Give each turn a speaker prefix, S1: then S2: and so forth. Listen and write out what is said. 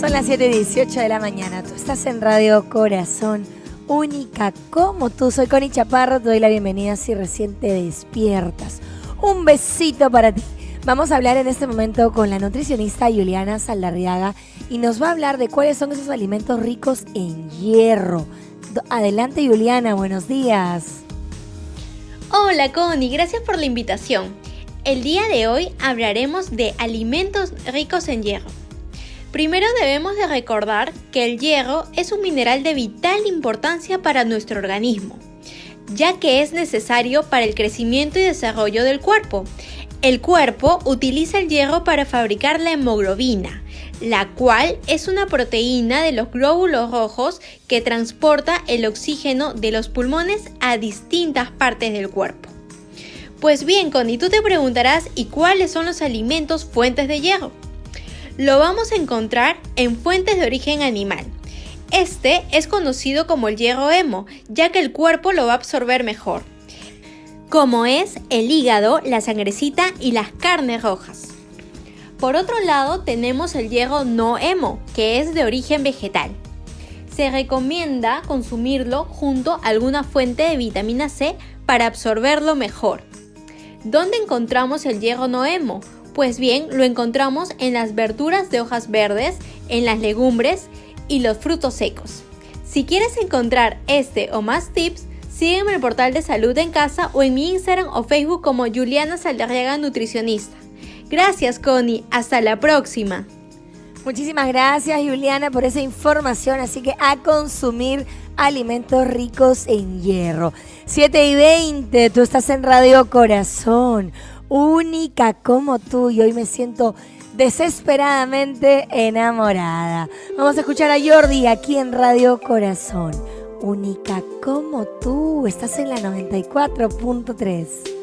S1: Son las 7:18 de la mañana. Tú estás en Radio Corazón, única como tú. Soy Connie Chaparro. Te doy la bienvenida si recién te despiertas. Un besito para ti. Vamos a hablar en este momento con la nutricionista Juliana Saldarriaga y nos va a hablar de cuáles son esos alimentos ricos en hierro. Adelante Juliana, buenos días.
S2: Hola Connie, gracias por la invitación. El día de hoy hablaremos de alimentos ricos en hierro. Primero debemos de recordar que el hierro es un mineral de vital importancia para nuestro organismo, ya que es necesario para el crecimiento y desarrollo del cuerpo. El cuerpo utiliza el hierro para fabricar la hemoglobina, la cual es una proteína de los glóbulos rojos que transporta el oxígeno de los pulmones a distintas partes del cuerpo. Pues bien, Connie, tú te preguntarás, ¿y cuáles son los alimentos fuentes de hierro? Lo vamos a encontrar en fuentes de origen animal. Este es conocido como el hierro hemo, ya que el cuerpo lo va a absorber mejor, como es el hígado, la sangrecita y las carnes rojas. Por otro lado, tenemos el hierro no hemo, que es de origen vegetal. Se recomienda consumirlo junto a alguna fuente de vitamina C para absorberlo mejor. ¿Dónde encontramos el hierro no hemo? Pues bien, lo encontramos en las verduras de hojas verdes, en las legumbres y los frutos secos. Si quieres encontrar este o más tips, sígueme en el portal de Salud en Casa o en mi Instagram o Facebook como Juliana Saldarriaga Nutricionista. Gracias Connie, hasta la próxima.
S1: Muchísimas gracias Juliana por esa información, así que a consumir alimentos ricos en hierro. 7 y 20, tú estás en Radio Corazón única como tú y hoy me siento desesperadamente enamorada. Vamos a escuchar a Jordi aquí en Radio Corazón. Única como tú, estás en la 94.3.